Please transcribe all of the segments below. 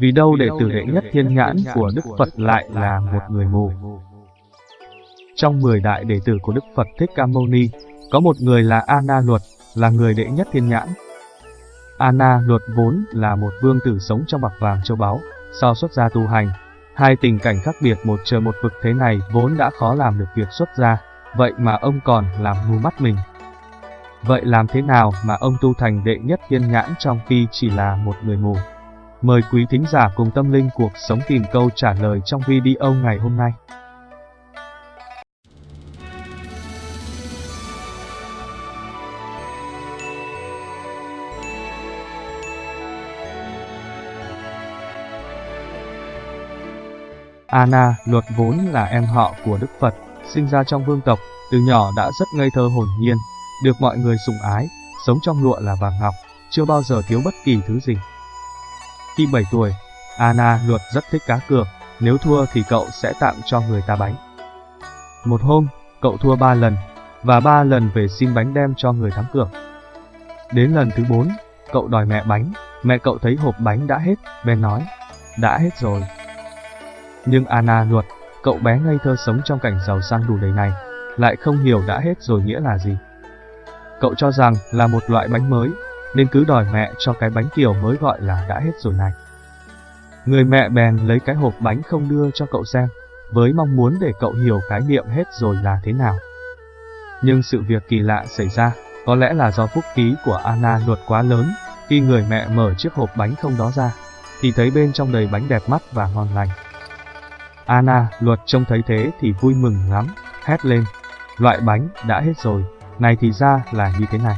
Vì đâu đệ tử đệ nhất thiên nhãn của Đức Phật lại là một người mù. Trong 10 đại đệ tử của Đức Phật Thích Ca Mâu Ni, có một người là Ana Luật, là người đệ nhất thiên nhãn. Ana Luật vốn là một vương tử sống trong bạc vàng châu báu, sau xuất gia tu hành. Hai tình cảnh khác biệt một trời một vực thế này vốn đã khó làm được việc xuất gia, vậy mà ông còn làm mù mắt mình. Vậy làm thế nào mà ông tu thành đệ nhất thiên nhãn trong khi chỉ là một người mù? Mời quý thính giả cùng tâm linh cuộc sống tìm câu trả lời trong video ngày hôm nay. Anna, luật vốn là em họ của Đức Phật, sinh ra trong vương tộc, từ nhỏ đã rất ngây thơ hồn nhiên, được mọi người sủng ái, sống trong lụa là vàng ngọc, chưa bao giờ thiếu bất kỳ thứ gì. Khi 7 tuổi, Anna luật rất thích cá cược, nếu thua thì cậu sẽ tặng cho người ta bánh. Một hôm, cậu thua 3 lần, và 3 lần về xin bánh đem cho người thắng cược. Đến lần thứ 4, cậu đòi mẹ bánh, mẹ cậu thấy hộp bánh đã hết, bèn nói, đã hết rồi. Nhưng Anna luật, cậu bé ngây thơ sống trong cảnh giàu sang đủ đầy này, lại không hiểu đã hết rồi nghĩa là gì. Cậu cho rằng là một loại bánh mới, nên cứ đòi mẹ cho cái bánh kiểu mới gọi là đã hết rồi này. Người mẹ bèn lấy cái hộp bánh không đưa cho cậu xem, với mong muốn để cậu hiểu khái niệm hết rồi là thế nào. Nhưng sự việc kỳ lạ xảy ra, có lẽ là do phúc khí của Anna luật quá lớn, khi người mẹ mở chiếc hộp bánh không đó ra, thì thấy bên trong đầy bánh đẹp mắt và ngon lành. Anna luật trông thấy thế thì vui mừng lắm, hét lên, loại bánh đã hết rồi, này thì ra là như thế này.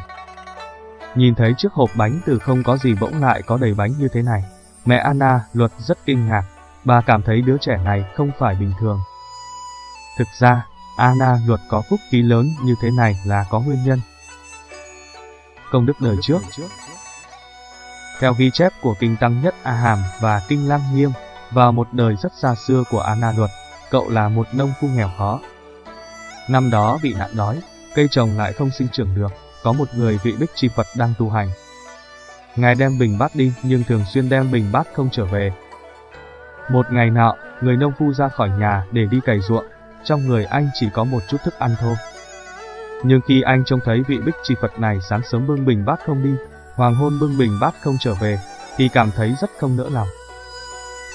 Nhìn thấy chiếc hộp bánh từ không có gì bỗng lại có đầy bánh như thế này. Mẹ Anna, luật rất kinh ngạc, bà cảm thấy đứa trẻ này không phải bình thường. Thực ra, Anna luật có phúc khí lớn như thế này là có nguyên nhân. Công đức đời trước Theo ghi chép của Kinh Tăng Nhất A Hàm và Kinh Lang Nghiêm, vào một đời rất xa xưa của Anna luật, cậu là một nông phu nghèo khó. Năm đó bị nạn đói, cây trồng lại không sinh trưởng được, có một người vị bích chi Phật đang tu hành. Ngài đem bình bát đi nhưng thường xuyên đem bình bát không trở về. Một ngày nọ, người nông phu ra khỏi nhà để đi cày ruộng, trong người anh chỉ có một chút thức ăn thôi. Nhưng khi anh trông thấy vị bích chi Phật này sáng sớm bưng bình bát không đi, hoàng hôn bưng bình bát không trở về, thì cảm thấy rất không nỡ lòng.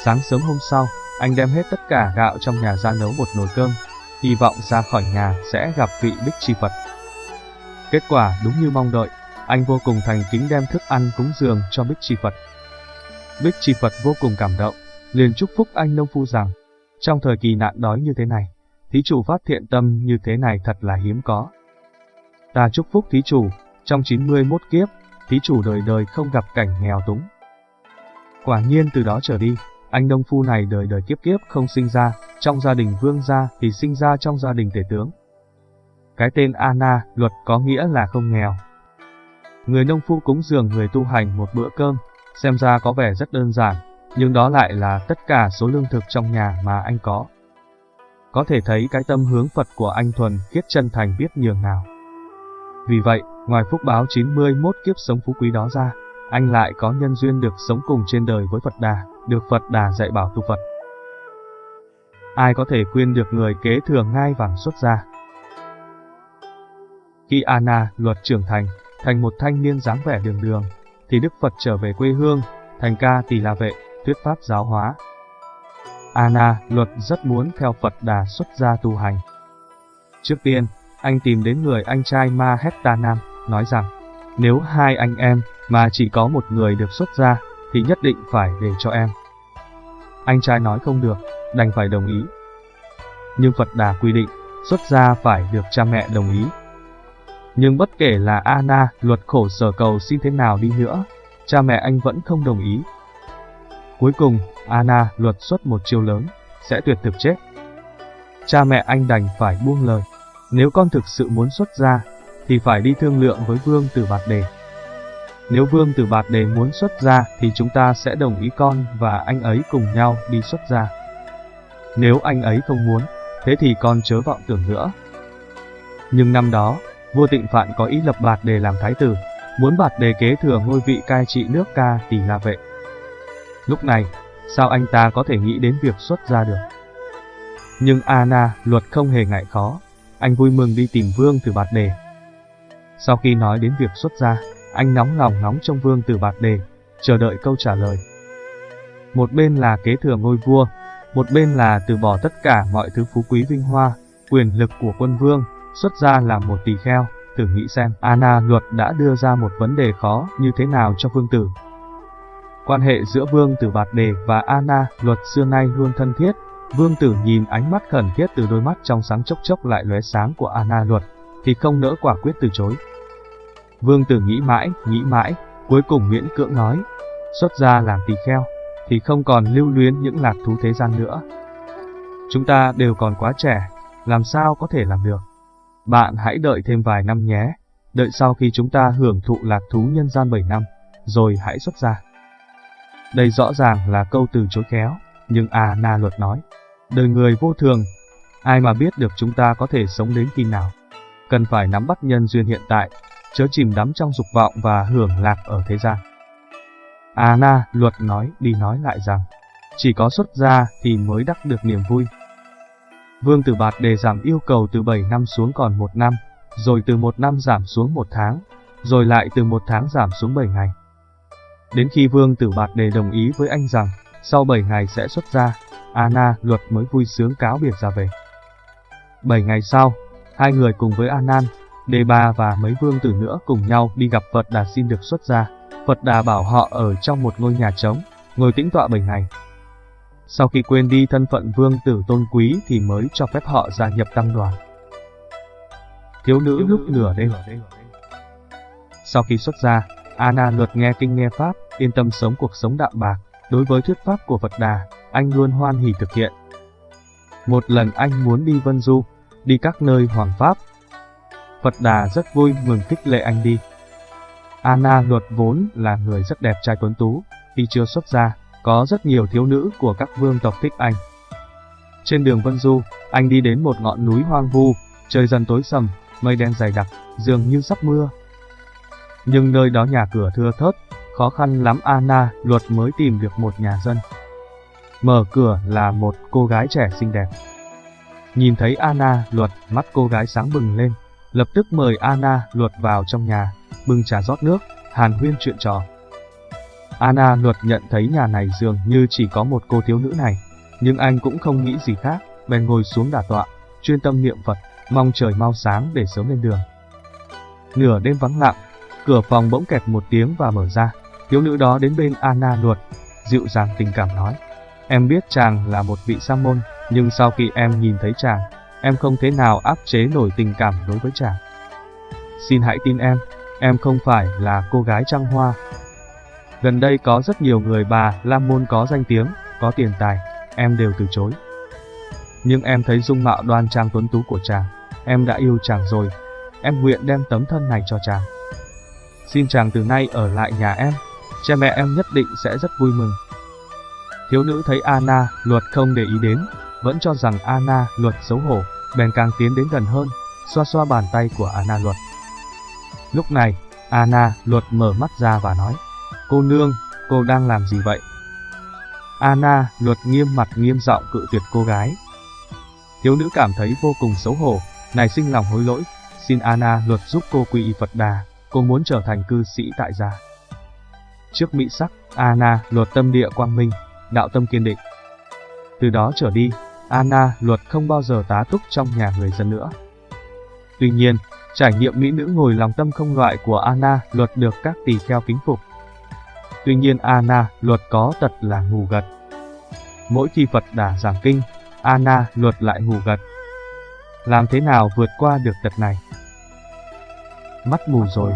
Sáng sớm hôm sau, anh đem hết tất cả gạo trong nhà ra nấu một nồi cơm, hy vọng ra khỏi nhà sẽ gặp vị bích chi Phật. Kết quả đúng như mong đợi, anh vô cùng thành kính đem thức ăn cúng dường cho Bích Chi Phật. Bích Chi Phật vô cùng cảm động, liền chúc phúc anh nông phu rằng, trong thời kỳ nạn đói như thế này, thí chủ phát thiện tâm như thế này thật là hiếm có. Ta chúc phúc thí chủ, trong 91 kiếp, thí chủ đời đời không gặp cảnh nghèo túng. Quả nhiên từ đó trở đi, anh nông phu này đời đời kiếp kiếp không sinh ra, trong gia đình vương gia thì sinh ra trong gia đình tể tướng. Cái tên Anna, luật có nghĩa là không nghèo. Người nông phu cúng dường người tu hành một bữa cơm, xem ra có vẻ rất đơn giản, nhưng đó lại là tất cả số lương thực trong nhà mà anh có. Có thể thấy cái tâm hướng Phật của anh thuần khiết chân thành biết nhường nào. Vì vậy, ngoài phúc báo 91 kiếp sống phú quý đó ra, anh lại có nhân duyên được sống cùng trên đời với Phật Đà, được Phật Đà dạy bảo tu Phật. Ai có thể khuyên được người kế thừa ngai vàng xuất gia? Khi Anna luật trưởng thành, thành một thanh niên dáng vẻ đường đường, thì Đức Phật trở về quê hương, thành ca tỳ la vệ, thuyết pháp giáo hóa. Anna luật rất muốn theo Phật Đà xuất gia tu hành. Trước tiên, anh tìm đến người anh trai Ma Hetta Nam, nói rằng, nếu hai anh em mà chỉ có một người được xuất gia, thì nhất định phải để cho em. Anh trai nói không được, đành phải đồng ý. Nhưng Phật Đà quy định, xuất gia phải được cha mẹ đồng ý, nhưng bất kể là Anna, luật khổ sở cầu xin thế nào đi nữa, cha mẹ anh vẫn không đồng ý. Cuối cùng, Anna luật xuất một chiêu lớn, sẽ tuyệt thực chết. Cha mẹ anh đành phải buông lời. Nếu con thực sự muốn xuất gia, thì phải đi thương lượng với Vương Tử Bạt Đề. Nếu Vương Tử Bạt Đề muốn xuất gia thì chúng ta sẽ đồng ý con và anh ấy cùng nhau đi xuất gia. Nếu anh ấy không muốn, thế thì con chớ vọng tưởng nữa. Nhưng năm đó, vua Tịnh Phạn có ý lập Bạt Đề làm thái tử, muốn bạt đề kế thừa ngôi vị cai trị nước ca tỷ la vệ. Lúc này, sao anh ta có thể nghĩ đến việc xuất ra được? Nhưng Anna, luật không hề ngại khó, anh vui mừng đi tìm Vương Tử Bạt Đề. Sau khi nói đến việc xuất gia, anh nóng lòng ngóng trong Vương Tử Bạt Đề, chờ đợi câu trả lời. Một bên là kế thừa ngôi vua, một bên là từ bỏ tất cả mọi thứ phú quý vinh hoa, quyền lực của quân vương, xuất gia làm một tỳ kheo, thử nghĩ xem Anna luật đã đưa ra một vấn đề khó như thế nào cho vương tử. Quan hệ giữa vương tử Bạt Đề và Anna luật xưa nay luôn thân thiết, vương tử nhìn ánh mắt khẩn thiết từ đôi mắt trong sáng chốc chốc lại lóe sáng của Anna luật, thì không nỡ quả quyết từ chối. Vương tử nghĩ mãi, nghĩ mãi, cuối cùng miễn cưỡng nói, xuất ra làm tỳ kheo, thì không còn lưu luyến những lạc thú thế gian nữa. Chúng ta đều còn quá trẻ, làm sao có thể làm được. Bạn hãy đợi thêm vài năm nhé, đợi sau khi chúng ta hưởng thụ lạc thú nhân gian 7 năm, rồi hãy xuất ra. Đây rõ ràng là câu từ chối khéo, nhưng à na luật nói, đời người vô thường, ai mà biết được chúng ta có thể sống đến khi nào. Cần phải nắm bắt nhân duyên hiện tại, chớ chìm đắm trong dục vọng và hưởng lạc ở thế gian. À na, luật nói đi nói lại rằng, chỉ có xuất gia thì mới đắc được niềm vui. Vương Tử Bạt đề giảm yêu cầu từ 7 năm xuống còn 1 năm, rồi từ 1 năm giảm xuống 1 tháng, rồi lại từ 1 tháng giảm xuống 7 ngày. Đến khi Vương Tử Bạt đề đồng ý với anh rằng, sau 7 ngày sẽ xuất ra, Anna luật mới vui sướng cáo biệt ra về. 7 ngày sau, hai người cùng với Anan, Đề Ba và mấy vương tử nữa cùng nhau đi gặp Phật Đà xin được xuất gia. Phật Đà bảo họ ở trong một ngôi nhà trống, ngồi tĩnh tọa 7 ngày. Sau khi quên đi thân phận vương tử tôn quý thì mới cho phép họ gia nhập tăng đoàn. Thiếu nữ lúc nửa đêm Sau khi xuất gia, Anna luật nghe kinh nghe pháp, yên tâm sống cuộc sống đạm bạc. Đối với thuyết pháp của Phật Đà, anh luôn hoan hỉ thực hiện. Một lần anh muốn đi Vân Du, đi các nơi hoàng pháp. Phật Đà rất vui mừng khích lệ anh đi. Anna luật vốn là người rất đẹp trai tuấn tú, khi chưa xuất gia, có rất nhiều thiếu nữ của các vương tộc thích anh. Trên đường Vân Du, anh đi đến một ngọn núi hoang vu, trời dần tối sầm, mây đen dày đặc, dường như sắp mưa. Nhưng nơi đó nhà cửa thưa thớt, khó khăn lắm Anna luật mới tìm được một nhà dân. Mở cửa là một cô gái trẻ xinh đẹp. Nhìn thấy Anna luật, mắt cô gái sáng bừng lên, lập tức mời Anna luật vào trong nhà, bưng trà rót nước, hàn huyên chuyện trò. Anna luật nhận thấy nhà này dường như chỉ có một cô thiếu nữ này, nhưng anh cũng không nghĩ gì khác, bèn ngồi xuống đả tọa, chuyên tâm niệm Phật, mong trời mau sáng để sớm lên đường. Nửa đêm vắng lặng, cửa phòng bỗng kẹt một tiếng và mở ra, thiếu nữ đó đến bên Anna luật, dịu dàng tình cảm nói. Em biết chàng là một vị sa môn, nhưng sau khi em nhìn thấy chàng, em không thế nào áp chế nổi tình cảm đối với chàng. Xin hãy tin em, em không phải là cô gái trăng hoa, Gần đây có rất nhiều người bà Lam Môn có danh tiếng, có tiền tài, em đều từ chối. Nhưng em thấy dung mạo đoan trang tuấn tú của chàng, em đã yêu chàng rồi, em nguyện đem tấm thân này cho chàng. Xin chàng từ nay ở lại nhà em, cha mẹ em nhất định sẽ rất vui mừng. Thiếu nữ thấy Anna, luật không để ý đến, vẫn cho rằng Anna, luật xấu hổ, bèn càng tiến đến gần hơn, xoa xoa bàn tay của Anna luật. Lúc này, Anna, luật mở mắt ra và nói, Cô nương, cô đang làm gì vậy? Anna, luật nghiêm mặt nghiêm giọng cự tuyệt cô gái. Thiếu nữ cảm thấy vô cùng xấu hổ, nảy sinh lòng hối lỗi, xin Anna luật giúp cô quy y Phật Đà, cô muốn trở thành cư sĩ tại gia. Trước mỹ sắc, Anna luật tâm địa quang minh, đạo tâm kiên định. Từ đó trở đi, Anna luật không bao giờ tá túc trong nhà người dân nữa. Tuy nhiên, trải nghiệm mỹ nữ ngồi lòng tâm không loại của Anna luật được các tỳ kheo kính phục, Tuy nhiên Anna luật có tật là ngủ gật. Mỗi khi Phật đà giảng kinh, Anna luật lại ngủ gật. Làm thế nào vượt qua được tật này? Mắt mù rồi.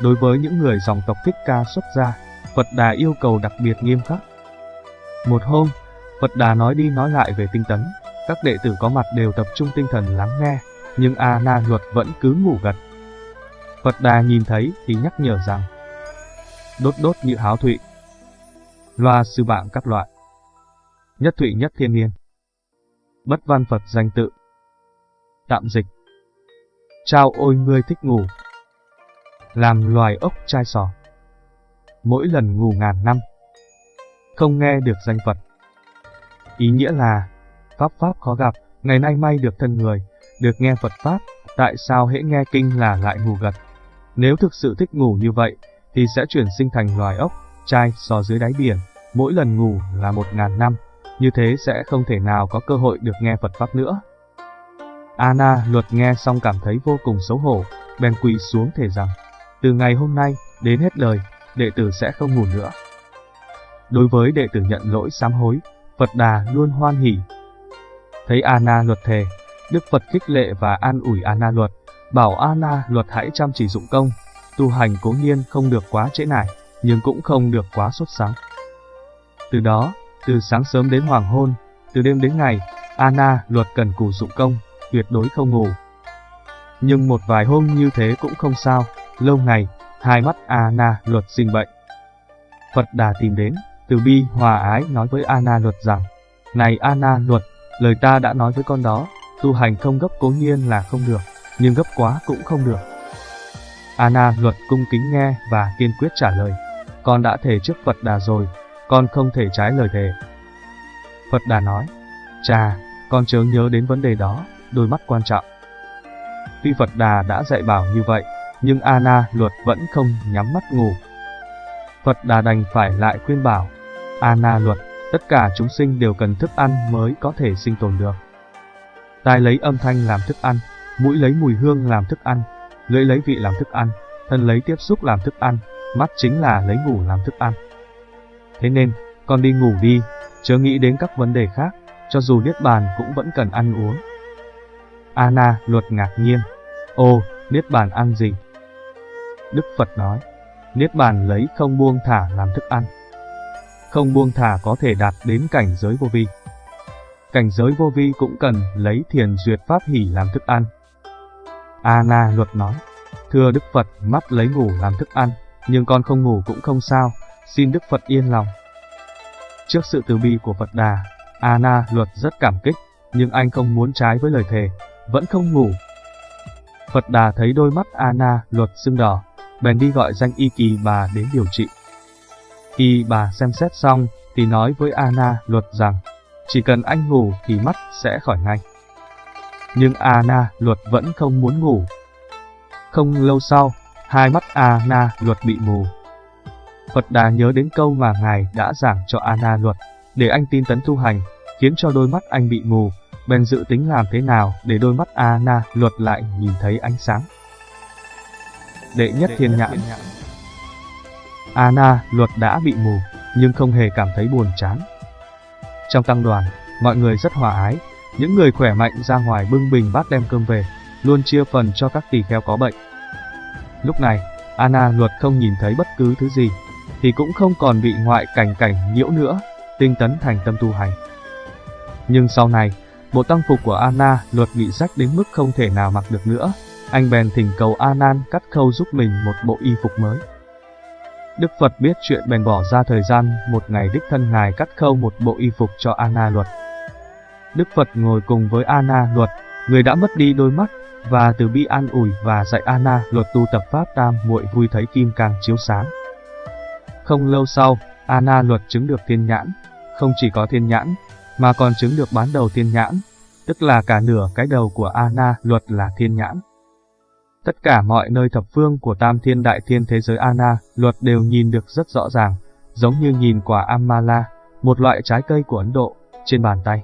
Đối với những người dòng tộc thích ca xuất gia, Phật đà yêu cầu đặc biệt nghiêm khắc. Một hôm, Phật đà nói đi nói lại về tinh tấn, các đệ tử có mặt đều tập trung tinh thần lắng nghe, nhưng A Na luật vẫn cứ ngủ gật. Phật đà nhìn thấy thì nhắc nhở rằng, đốt đốt như háo thụy. Loa sư bạn các loại. Nhất thụy nhất thiên niên. Bất văn Phật danh tự. Tạm dịch. Trao ôi ngươi thích ngủ. làm loài ốc chai sò. Mỗi lần ngủ ngàn năm, không nghe được danh Phật. Ý nghĩa là, Pháp Pháp khó gặp, ngày nay may được thân người, được nghe Phật Pháp, tại sao hễ nghe kinh là lại ngủ gật. Nếu thực sự thích ngủ như vậy, thì sẽ chuyển sinh thành loài ốc, trai sò dưới đáy biển, mỗi lần ngủ là một ngàn năm, như thế sẽ không thể nào có cơ hội được nghe Phật Pháp nữa. Anna luật nghe xong cảm thấy vô cùng xấu hổ, bèn quỳ xuống thể rằng, từ ngày hôm nay, đến hết đời, đệ tử sẽ không ngủ nữa. Đối với đệ tử nhận lỗi sám hối, Phật Đà luôn hoan hỉ. Thấy Anna luật thề, Đức Phật khích lệ và an ủi Anna luật, bảo Anna luật hãy chăm chỉ dụng công, tu hành cố nhiên không được quá trễ nải, nhưng cũng không được quá sốt sáng. Từ đó, từ sáng sớm đến hoàng hôn, từ đêm đến ngày, Anna luật cần cù dụng công, tuyệt đối không ngủ. Nhưng một vài hôm như thế cũng không sao, lâu ngày, hai mắt Anna luật sinh bệnh. Phật Đà tìm đến, từ bi hòa ái nói với Anna luật rằng, Này Anna luật, lời ta đã nói với con đó, tu hành không gấp cố nhiên là không được, nhưng gấp quá cũng không được. Anna luật cung kính nghe và kiên quyết trả lời, con đã thề trước Phật Đà rồi, con không thể trái lời thề. Phật Đà nói, cha, con chớ nhớ đến vấn đề đó, đôi mắt quan trọng. Tuy Phật Đà đã dạy bảo như vậy, nhưng Anna luật vẫn không nhắm mắt ngủ. Phật Đà đành phải lại khuyên bảo, Anna luật, tất cả chúng sinh đều cần thức ăn mới có thể sinh tồn được. Tai lấy âm thanh làm thức ăn, mũi lấy mùi hương làm thức ăn, lưỡi lấy vị làm thức ăn, thân lấy tiếp xúc làm thức ăn, mắt chính là lấy ngủ làm thức ăn. Thế nên, con đi ngủ đi, chớ nghĩ đến các vấn đề khác, cho dù Niết Bàn cũng vẫn cần ăn uống. Anna luật ngạc nhiên, ô, Niết Bàn ăn gì? Đức Phật nói, Niết Bàn lấy không buông thả làm thức ăn. Không buông thả có thể đạt đến cảnh giới vô vi. Cảnh giới vô vi cũng cần lấy thiền duyệt pháp hỷ làm thức ăn. Anna luật nói, thưa Đức Phật mắt lấy ngủ làm thức ăn, nhưng con không ngủ cũng không sao, xin Đức Phật yên lòng. Trước sự từ bi của Phật Đà, Anna luật rất cảm kích, nhưng anh không muốn trái với lời thề, vẫn không ngủ. Phật Đà thấy đôi mắt Anna luật sưng đỏ, bèn đi gọi danh y kỳ bà đến điều trị. Khi bà xem xét xong, thì nói với Anna luật rằng, chỉ cần anh ngủ thì mắt sẽ khỏi ngay. Nhưng Anna luật vẫn không muốn ngủ. Không lâu sau, hai mắt Anna luật bị mù. Phật Đà nhớ đến câu mà Ngài đã giảng cho Anna luật, để anh tin tấn tu hành, khiến cho đôi mắt anh bị mù, bèn dự tính làm thế nào để đôi mắt Anna luật lại nhìn thấy ánh sáng. Đệ nhất thiên nhãn Anna luật đã bị mù, nhưng không hề cảm thấy buồn chán. Trong tăng đoàn, mọi người rất hòa ái, những người khỏe mạnh ra ngoài bưng bình bát đem cơm về, luôn chia phần cho các tỳ kheo có bệnh. Lúc này, Anna luật không nhìn thấy bất cứ thứ gì, thì cũng không còn bị ngoại cảnh cảnh nhiễu nữa, tinh tấn thành tâm tu hành. Nhưng sau này, bộ tăng phục của Anna luật bị rách đến mức không thể nào mặc được nữa, anh bèn thỉnh cầu Anan cắt khâu giúp mình một bộ y phục mới. Đức Phật biết chuyện bèn bỏ ra thời gian một ngày đích thân ngài cắt khâu một bộ y phục cho Anna luật. Đức Phật ngồi cùng với Anna luật, người đã mất đi đôi mắt, và từ bi an ủi và dạy Anna luật tu tập pháp tam muội vui thấy kim càng chiếu sáng. Không lâu sau, Anna luật chứng được thiên nhãn, không chỉ có thiên nhãn, mà còn chứng được bán đầu thiên nhãn, tức là cả nửa cái đầu của Anna luật là thiên nhãn. Tất cả mọi nơi thập phương của tam thiên đại thiên thế giới Anna luật đều nhìn được rất rõ ràng, giống như nhìn quả Amala, một loại trái cây của Ấn Độ, trên bàn tay.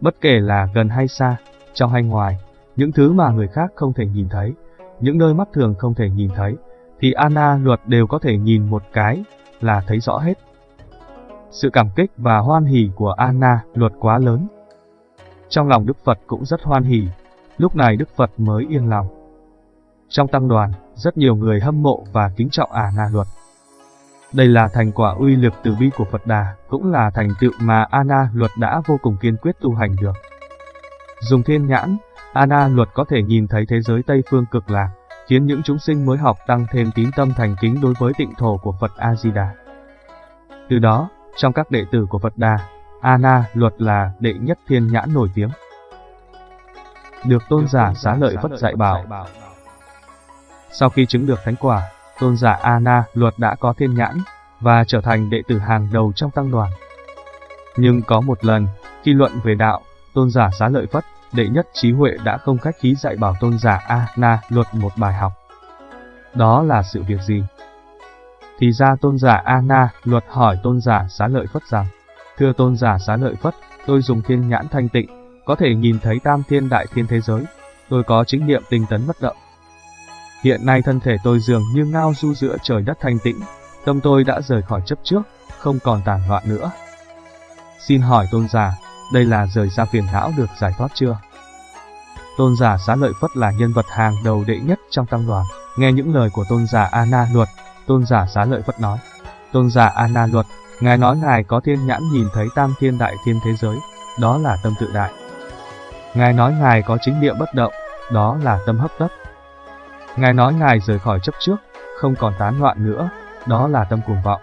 Bất kể là gần hay xa, trong hay ngoài, những thứ mà người khác không thể nhìn thấy, những nơi mắt thường không thể nhìn thấy, thì Anna luật đều có thể nhìn một cái là thấy rõ hết. Sự cảm kích và hoan hỉ của Anna luật quá lớn. Trong lòng Đức Phật cũng rất hoan hỉ, lúc này Đức Phật mới yên lòng. Trong tăng đoàn, rất nhiều người hâm mộ và kính trọng à Anna luật. Đây là thành quả uy lực từ bi của Phật Đà, cũng là thành tựu mà à Ana luật đã vô cùng kiên quyết tu hành được. Dùng thiên nhãn, à Ana luật có thể nhìn thấy thế giới Tây phương cực lạc, khiến những chúng sinh mới học tăng thêm tín tâm thành kính đối với tịnh thổ của Phật A-di-đà. Từ đó, trong các đệ tử của Phật Đà, Ana luật là đệ nhất thiên nhãn nổi tiếng. Được tôn giả xá lợi vất dạy bảo. Sau khi chứng được thánh quả, tôn giả Ana luật đã có thiên nhãn và trở thành đệ tử hàng đầu trong tăng đoàn. Nhưng có một lần, khi luận về đạo, tôn giả xá lợi Phất, đệ nhất trí huệ đã không khách khí dạy bảo tôn giả Ana luật một bài học. Đó là sự việc gì? Thì ra tôn giả Ana luật hỏi tôn giả xá lợi Phất rằng, Thưa tôn giả xá lợi Phất, tôi dùng thiên nhãn thanh tịnh, có thể nhìn thấy tam thiên đại thiên thế giới, tôi có chính niệm tinh tấn bất động. Hiện nay thân thể tôi dường như ngao du giữa trời đất thanh tĩnh, tâm tôi đã rời khỏi chấp trước, không còn tàn loạn nữa. Xin hỏi tôn giả, đây là rời ra phiền não được giải thoát chưa? Tôn giả xá lợi Phất là nhân vật hàng đầu đệ nhất trong tăng đoàn. Nghe những lời của tôn giả Anna Luật, tôn giả xá lợi Phất nói. Tôn giả Anna Luật, ngài nói ngài có thiên nhãn nhìn thấy tam thiên đại thiên thế giới, đó là tâm tự đại. Ngài nói ngài có chính địa bất động, đó là tâm hấp tấp. Ngài nói ngài rời khỏi chấp trước, không còn tán loạn nữa, đó là tâm cuồng vọng.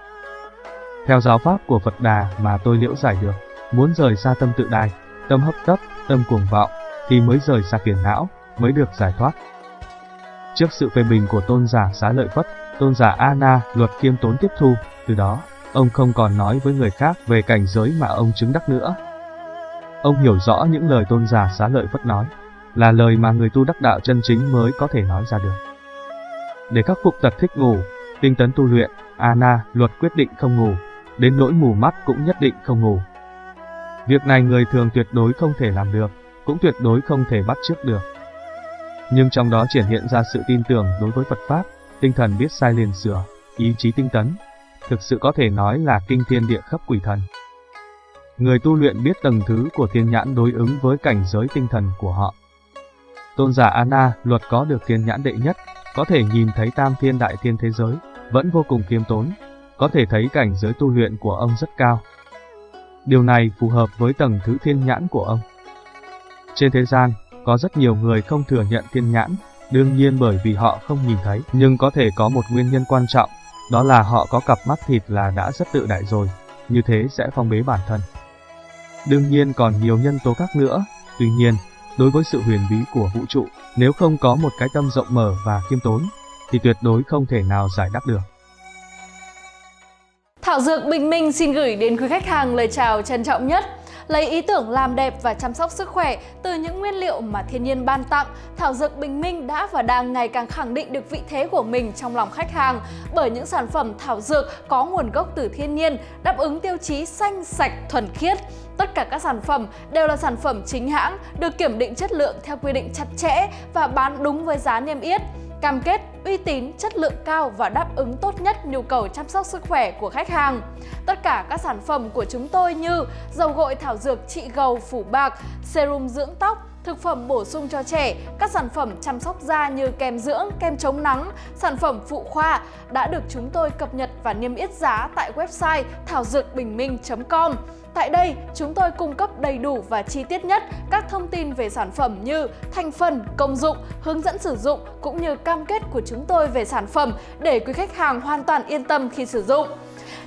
Theo giáo pháp của Phật Đà mà tôi liễu giải được, muốn rời xa tâm tự đài, tâm hấp tấp, tâm cuồng vọng, thì mới rời xa phiền não, mới được giải thoát. Trước sự phê bình của tôn giả xá lợi Phất, tôn giả Anna luật kiêm tốn tiếp thu, từ đó, ông không còn nói với người khác về cảnh giới mà ông chứng đắc nữa. Ông hiểu rõ những lời tôn giả xá lợi Phất nói, là lời mà người tu đắc đạo chân chính mới có thể nói ra được. Để khắc phục tật thích ngủ, tinh tấn tu luyện, Ana luật quyết định không ngủ, đến nỗi mù mắt cũng nhất định không ngủ. Việc này người thường tuyệt đối không thể làm được, cũng tuyệt đối không thể bắt trước được. Nhưng trong đó triển hiện ra sự tin tưởng đối với Phật Pháp, tinh thần biết sai liền sửa, ý chí tinh tấn. Thực sự có thể nói là kinh thiên địa khắp quỷ thần. Người tu luyện biết tầng thứ của thiên nhãn đối ứng với cảnh giới tinh thần của họ. Tôn giả Anna, luật có được thiên nhãn đệ nhất, có thể nhìn thấy tam thiên đại thiên thế giới, vẫn vô cùng kiêm tốn, có thể thấy cảnh giới tu luyện của ông rất cao. Điều này phù hợp với tầng thứ thiên nhãn của ông. Trên thế gian, có rất nhiều người không thừa nhận thiên nhãn, đương nhiên bởi vì họ không nhìn thấy, nhưng có thể có một nguyên nhân quan trọng, đó là họ có cặp mắt thịt là đã rất tự đại rồi, như thế sẽ phong bế bản thân. Đương nhiên còn nhiều nhân tố khác nữa, tuy nhiên, đối với sự huyền bí của vũ trụ, nếu không có một cái tâm rộng mở và khiêm tốn, thì tuyệt đối không thể nào giải đáp được. Thảo Dược Bình Minh xin gửi đến quý khách hàng lời chào trân trọng nhất. Lấy ý tưởng làm đẹp và chăm sóc sức khỏe từ những nguyên liệu mà thiên nhiên ban tặng, Thảo Dược Bình Minh đã và đang ngày càng khẳng định được vị thế của mình trong lòng khách hàng bởi những sản phẩm thảo dược có nguồn gốc từ thiên nhiên, đáp ứng tiêu chí xanh, sạch, thuần khiết. Tất cả các sản phẩm đều là sản phẩm chính hãng, được kiểm định chất lượng theo quy định chặt chẽ và bán đúng với giá niêm yết cam kết uy tín, chất lượng cao và đáp ứng tốt nhất nhu cầu chăm sóc sức khỏe của khách hàng. Tất cả các sản phẩm của chúng tôi như dầu gội thảo dược trị gầu phủ bạc, serum dưỡng tóc, thực phẩm bổ sung cho trẻ, các sản phẩm chăm sóc da như kem dưỡng, kem chống nắng, sản phẩm phụ khoa đã được chúng tôi cập nhật và niêm yết giá tại website thảo dược bình minh.com. Tại đây, chúng tôi cung cấp đầy đủ và chi tiết nhất các thông tin về sản phẩm như thành phần, công dụng, hướng dẫn sử dụng cũng như cam kết của chúng tôi về sản phẩm để quý khách hàng hoàn toàn yên tâm khi sử dụng.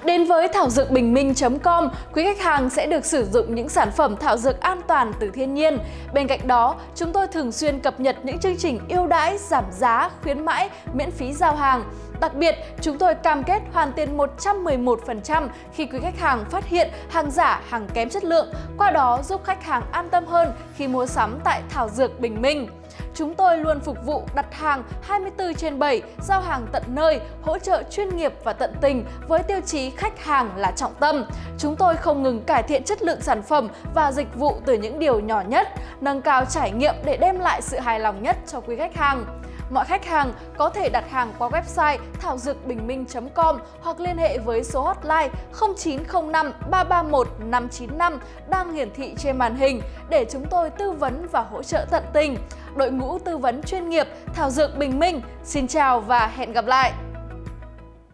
Đến với thảo dược bình minh.com, quý khách hàng sẽ được sử dụng những sản phẩm thảo dược an toàn từ thiên nhiên. Bên cạnh đó, chúng tôi thường xuyên cập nhật những chương trình ưu đãi, giảm giá, khuyến mãi, miễn phí giao hàng. Đặc biệt, chúng tôi cam kết hoàn tiền 111% khi quý khách hàng phát hiện hàng giả, hàng kém chất lượng, qua đó giúp khách hàng an tâm hơn khi mua sắm tại Thảo Dược Bình Minh. Chúng tôi luôn phục vụ đặt hàng 24 trên 7, giao hàng tận nơi, hỗ trợ chuyên nghiệp và tận tình với tiêu chí khách hàng là trọng tâm. Chúng tôi không ngừng cải thiện chất lượng sản phẩm và dịch vụ từ những điều nhỏ nhất, nâng cao trải nghiệm để đem lại sự hài lòng nhất cho quý khách hàng. Mọi khách hàng có thể đặt hàng qua website thảo dược bình minh.com hoặc liên hệ với số hotline 0905 331 595 đang hiển thị trên màn hình để chúng tôi tư vấn và hỗ trợ tận tình. Đội ngũ tư vấn chuyên nghiệp Thảo Dược Bình Minh, xin chào và hẹn gặp lại!